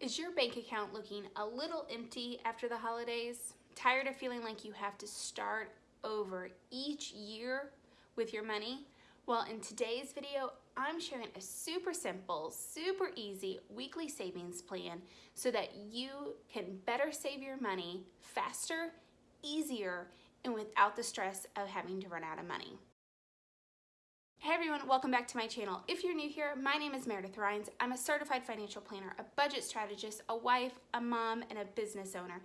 Is your bank account looking a little empty after the holidays? Tired of feeling like you have to start over each year with your money? Well, in today's video, I'm sharing a super simple, super easy weekly savings plan so that you can better save your money faster, easier, and without the stress of having to run out of money. Hey everyone, welcome back to my channel. If you're new here, my name is Meredith Rhines. I'm a certified financial planner, a budget strategist, a wife, a mom, and a business owner.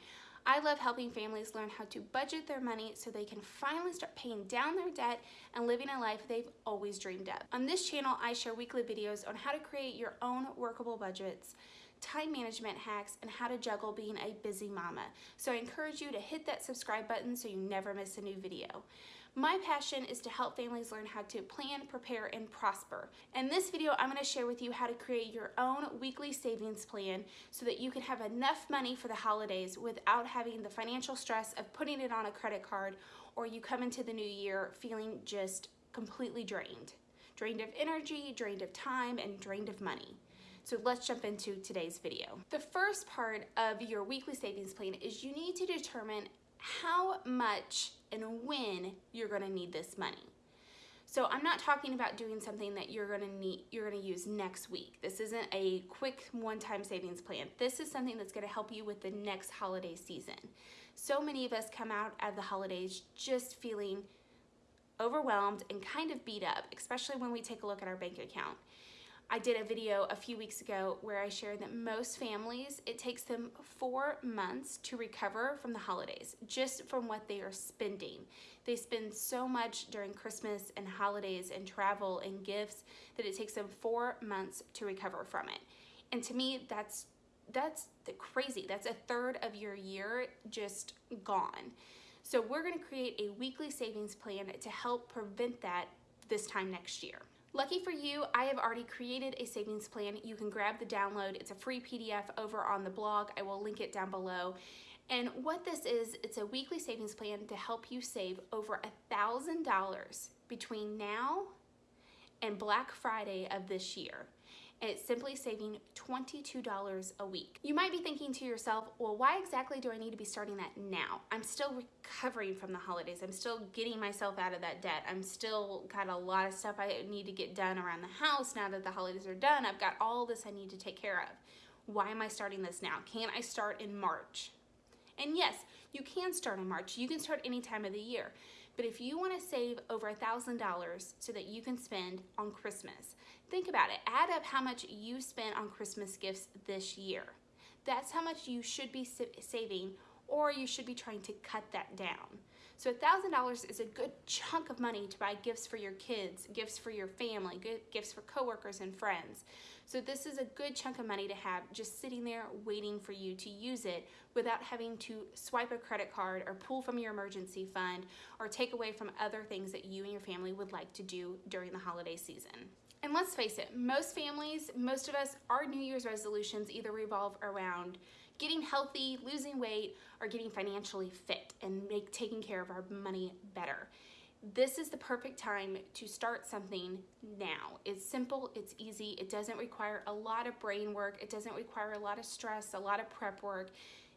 I love helping families learn how to budget their money so they can finally start paying down their debt and living a life they've always dreamed of. On this channel, I share weekly videos on how to create your own workable budgets, time management hacks, and how to juggle being a busy mama. So I encourage you to hit that subscribe button so you never miss a new video. My passion is to help families learn how to plan, prepare, and prosper. In this video, I'm gonna share with you how to create your own weekly savings plan so that you can have enough money for the holidays without having the financial stress of putting it on a credit card or you come into the new year feeling just completely drained. Drained of energy, drained of time, and drained of money. So let's jump into today's video. The first part of your weekly savings plan is you need to determine how much and when you're gonna need this money. So I'm not talking about doing something that you're gonna need, you're gonna use next week. This isn't a quick one-time savings plan. This is something that's gonna help you with the next holiday season. So many of us come out of the holidays just feeling overwhelmed and kind of beat up, especially when we take a look at our bank account. I did a video a few weeks ago where I shared that most families, it takes them four months to recover from the holidays, just from what they are spending. They spend so much during Christmas and holidays and travel and gifts that it takes them four months to recover from it. And to me, that's that's crazy. That's a third of your year just gone. So we're gonna create a weekly savings plan to help prevent that this time next year. Lucky for you, I have already created a savings plan. You can grab the download. It's a free PDF over on the blog. I will link it down below. And what this is, it's a weekly savings plan to help you save over a $1,000 between now and Black Friday of this year and it's simply saving $22 a week. You might be thinking to yourself, well, why exactly do I need to be starting that now? I'm still recovering from the holidays. I'm still getting myself out of that debt. I'm still got a lot of stuff I need to get done around the house now that the holidays are done. I've got all this I need to take care of. Why am I starting this now? Can't I start in March? And yes, you can start in March. You can start any time of the year. But if you want to save over $1,000 so that you can spend on Christmas, think about it. Add up how much you spent on Christmas gifts this year. That's how much you should be saving or you should be trying to cut that down. So $1,000 is a good chunk of money to buy gifts for your kids, gifts for your family, gifts for coworkers and friends. So this is a good chunk of money to have just sitting there waiting for you to use it without having to swipe a credit card or pull from your emergency fund or take away from other things that you and your family would like to do during the holiday season. And let's face it, most families, most of us, our New Year's resolutions either revolve around getting healthy, losing weight, or getting financially fit and make taking care of our money better. This is the perfect time to start something now. It's simple, it's easy, it doesn't require a lot of brain work, it doesn't require a lot of stress, a lot of prep work.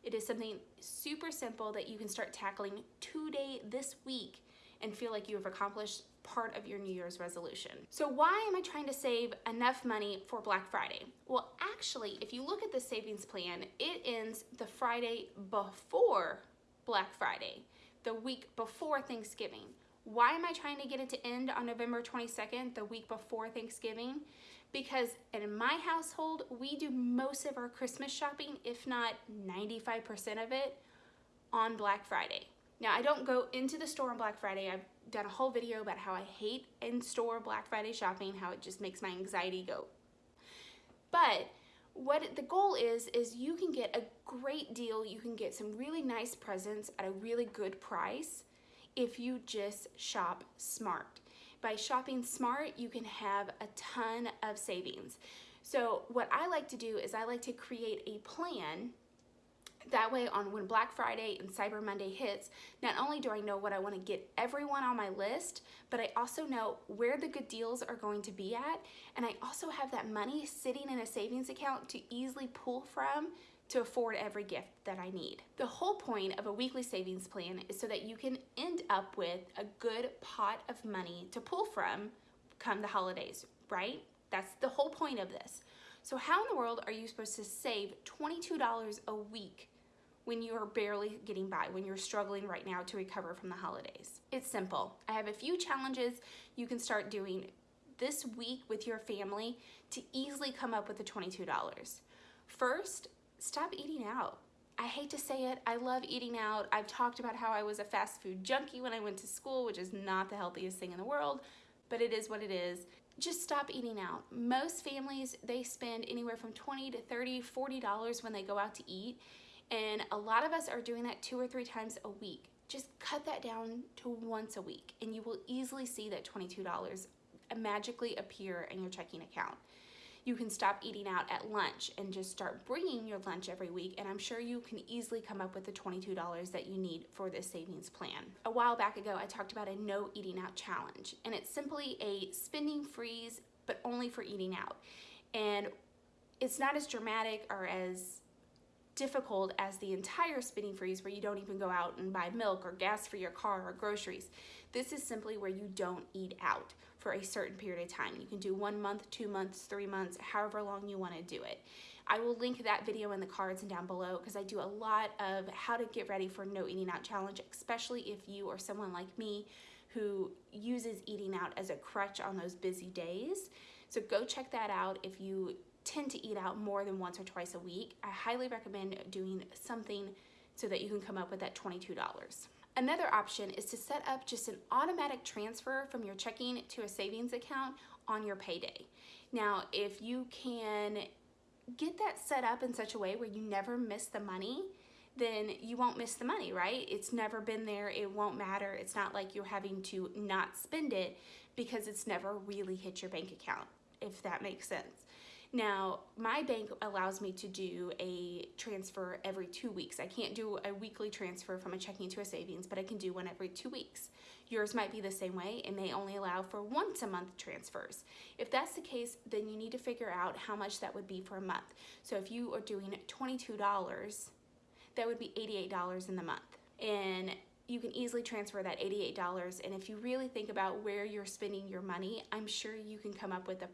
It is something super simple that you can start tackling today, this week, and feel like you have accomplished part of your New Year's resolution. So why am I trying to save enough money for Black Friday? Well, actually, if you look at the savings plan, it ends the Friday before Black Friday, the week before Thanksgiving. Why am I trying to get it to end on November 22nd, the week before Thanksgiving? Because in my household, we do most of our Christmas shopping, if not 95% of it, on Black Friday. Now, I don't go into the store on Black Friday. I've done a whole video about how I hate in-store Black Friday shopping, how it just makes my anxiety go. But what the goal is, is you can get a great deal. You can get some really nice presents at a really good price if you just shop smart. By shopping smart, you can have a ton of savings. So what I like to do is I like to create a plan That way on when Black Friday and Cyber Monday hits, not only do I know what I wanna get everyone on my list, but I also know where the good deals are going to be at. And I also have that money sitting in a savings account to easily pull from to afford every gift that I need. The whole point of a weekly savings plan is so that you can end up with a good pot of money to pull from come the holidays, right? That's the whole point of this. So how in the world are you supposed to save $22 a week when you are barely getting by, when you're struggling right now to recover from the holidays? It's simple. I have a few challenges you can start doing this week with your family to easily come up with the $22. First, stop eating out. I hate to say it, I love eating out. I've talked about how I was a fast food junkie when I went to school, which is not the healthiest thing in the world, but it is what it is. Just stop eating out. Most families, they spend anywhere from 20 to 30, 40 dollars when they go out to eat, and a lot of us are doing that two or three times a week. Just cut that down to once a week, and you will easily see that $22 magically appear in your checking account you can stop eating out at lunch and just start bringing your lunch every week and I'm sure you can easily come up with the $22 that you need for this savings plan. A while back ago I talked about a no eating out challenge and it's simply a spending freeze but only for eating out and it's not as dramatic or as difficult as the entire spending freeze where you don't even go out and buy milk or gas for your car or groceries. This is simply where you don't eat out for a certain period of time. You can do one month, two months, three months, however long you want to do it. I will link that video in the cards and down below because I do a lot of how to get ready for no eating out challenge, especially if you are someone like me who uses eating out as a crutch on those busy days. So go check that out if you tend to eat out more than once or twice a week. I highly recommend doing something so that you can come up with that $22. Another option is to set up just an automatic transfer from your checking to a savings account on your payday. Now, if you can get that set up in such a way where you never miss the money, then you won't miss the money, right? It's never been there, it won't matter. It's not like you're having to not spend it because it's never really hit your bank account, if that makes sense. Now, my bank allows me to do a transfer every two weeks. I can't do a weekly transfer from a checking to a savings, but I can do one every two weeks. Yours might be the same way. It may only allow for once a month transfers. If that's the case, then you need to figure out how much that would be for a month. So if you are doing $22, that would be $88 in the month. And you can easily transfer that $88. And if you really think about where you're spending your money, I'm sure you can come up with a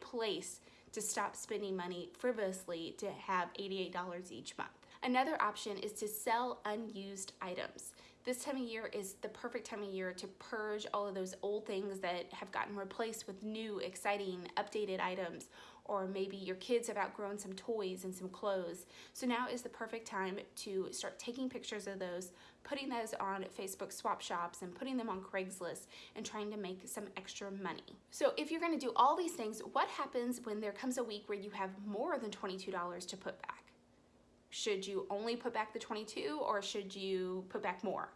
place to stop spending money frivolously to have $88 each month. Another option is to sell unused items. This time of year is the perfect time of year to purge all of those old things that have gotten replaced with new, exciting, updated items or maybe your kids have outgrown some toys and some clothes. So now is the perfect time to start taking pictures of those, putting those on Facebook swap shops and putting them on Craigslist and trying to make some extra money. So if you're gonna do all these things, what happens when there comes a week where you have more than $22 to put back? Should you only put back the 22 or should you put back more?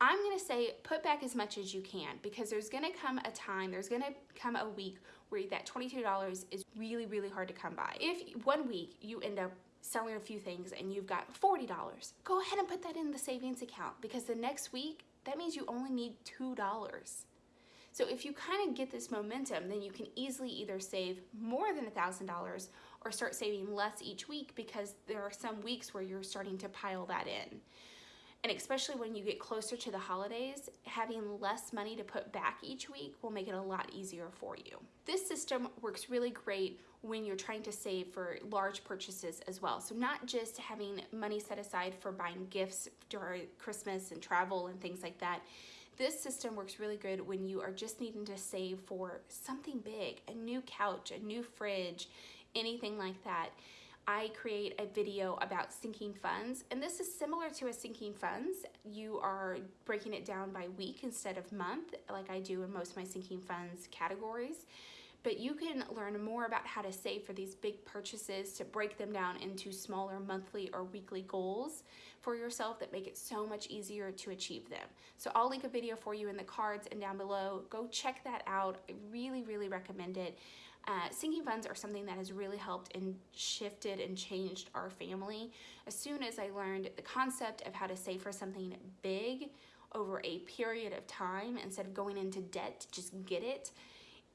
I'm gonna say put back as much as you can because there's gonna come a time, there's gonna come a week where that $22 is really, really hard to come by. If one week you end up selling a few things and you've got $40, go ahead and put that in the savings account because the next week, that means you only need $2. So if you kind of get this momentum, then you can easily either save more than $1,000 or start saving less each week because there are some weeks where you're starting to pile that in. And especially when you get closer to the holidays, having less money to put back each week will make it a lot easier for you. This system works really great when you're trying to save for large purchases as well. So not just having money set aside for buying gifts during Christmas and travel and things like that. This system works really good when you are just needing to save for something big, a new couch, a new fridge, anything like that. I create a video about sinking funds and this is similar to a sinking funds. You are breaking it down by week instead of month like I do in most of my sinking funds categories but you can learn more about how to save for these big purchases to break them down into smaller monthly or weekly goals for yourself that make it so much easier to achieve them. So I'll link a video for you in the cards and down below. Go check that out. I really, really recommend it. Uh, sinking funds are something that has really helped and shifted and changed our family. As soon as I learned the concept of how to save for something big over a period of time instead of going into debt to just get it,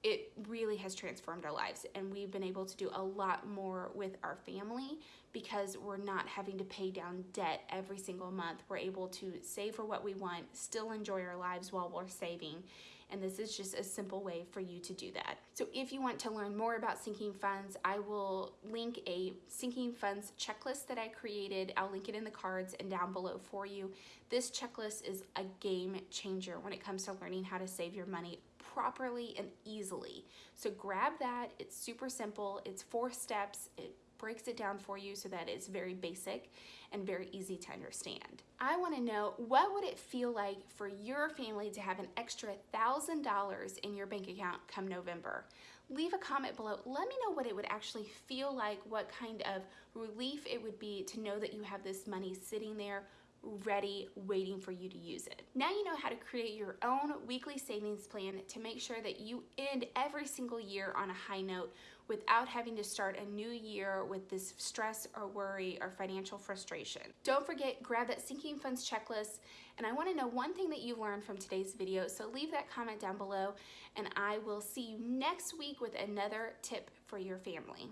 it really has transformed our lives and we've been able to do a lot more with our family because we're not having to pay down debt every single month. We're able to save for what we want, still enjoy our lives while we're saving. And this is just a simple way for you to do that. So if you want to learn more about sinking funds, I will link a sinking funds checklist that I created. I'll link it in the cards and down below for you. This checklist is a game changer when it comes to learning how to save your money properly and easily. So grab that. It's super simple. It's four steps. It breaks it down for you so that it's very basic and very easy to understand. I wanna know what would it feel like for your family to have an extra $1,000 in your bank account come November? Leave a comment below. Let me know what it would actually feel like, what kind of relief it would be to know that you have this money sitting there ready, waiting for you to use it. Now you know how to create your own weekly savings plan to make sure that you end every single year on a high note without having to start a new year with this stress or worry or financial frustration. Don't forget, grab that sinking funds checklist. And I wanna know one thing that you learned from today's video, so leave that comment down below and I will see you next week with another tip for your family.